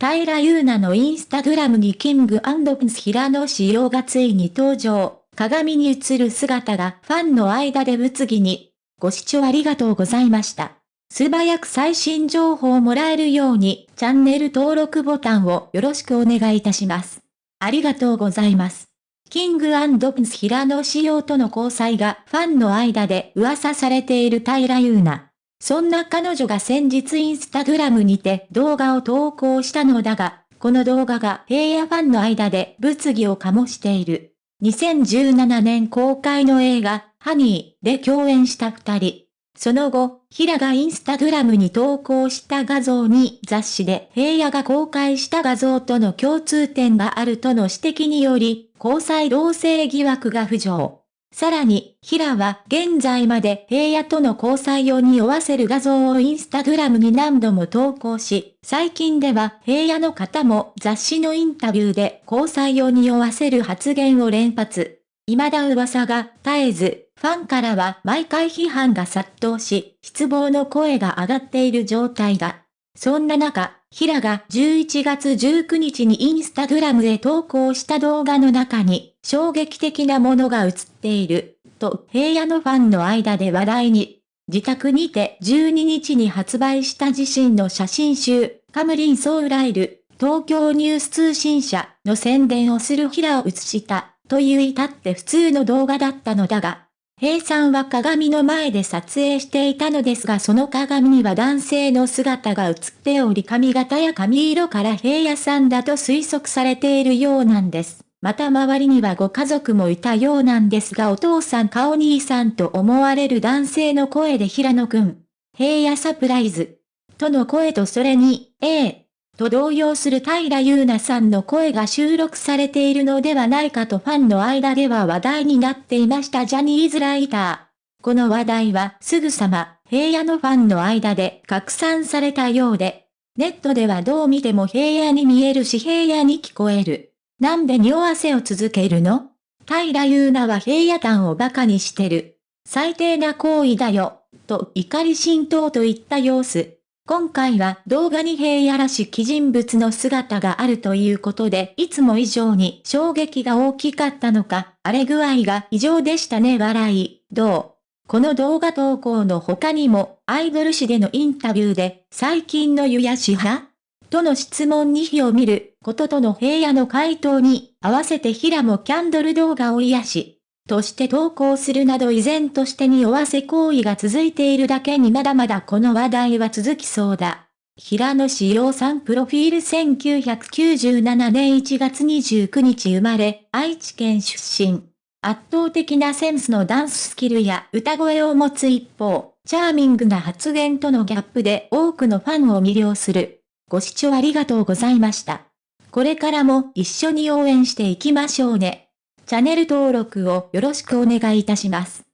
平優奈のインスタグラムにキングプンス平野仕様がついに登場。鏡に映る姿がファンの間で物議に。ご視聴ありがとうございました。素早く最新情報をもらえるように、チャンネル登録ボタンをよろしくお願いいたします。ありがとうございます。キングプンス平野仕様との交際がファンの間で噂されている平優奈。そんな彼女が先日インスタグラムにて動画を投稿したのだが、この動画が平野ファンの間で物議を醸している。2017年公開の映画、ハニーで共演した二人。その後、平がインスタグラムに投稿した画像に雑誌で平野が公開した画像との共通点があるとの指摘により、交際同性疑惑が浮上。さらに、平は現在まで平野との交際を匂わせる画像をインスタグラムに何度も投稿し、最近では平野の方も雑誌のインタビューで交際を匂わせる発言を連発。未だ噂が絶えず、ファンからは毎回批判が殺到し、失望の声が上がっている状態だ。そんな中、平が11月19日にインスタグラムへ投稿した動画の中に、衝撃的なものが映っている、と平野のファンの間で話題に。自宅にて12日に発売した自身の写真集、カムリンソウライル、東京ニュース通信社の宣伝をする平を映した。という至って普通の動画だったのだが、平さんは鏡の前で撮影していたのですがその鏡には男性の姿が映っており髪型や髪色から平野さんだと推測されているようなんです。また周りにはご家族もいたようなんですがお父さんかお兄さんと思われる男性の声で平野くん、平野サプライズ、との声とそれに、ええ、と動揺する平優奈さんの声が収録されているのではないかとファンの間では話題になっていましたジャニーズライター。この話題はすぐさま平野のファンの間で拡散されたようで、ネットではどう見ても平野に見えるし平野に聞こえる。なんで匂わせを続けるの？平優奈は平野団を馬鹿にしてる。最低な行為だよ、と怒り浸透といった様子。今回は動画に平野らしき人物の姿があるということで、いつも以上に衝撃が大きかったのか、荒れ具合が異常でしたね笑い、どう？この動画投稿の他にも、アイドル誌でのインタビューで、最近の湯やし派？との質問に火を見ることとの平野の回答に、合わせて平もキャンドル動画を癒し、として投稿するなど依然として匂わせ行為が続いているだけにまだまだこの話題は続きそうだ。平野志陽さんプロフィール1997年1月29日生まれ、愛知県出身。圧倒的なセンスのダンススキルや歌声を持つ一方、チャーミングな発言とのギャップで多くのファンを魅了する。ご視聴ありがとうございました。これからも一緒に応援していきましょうね。チャンネル登録をよろしくお願いいたします。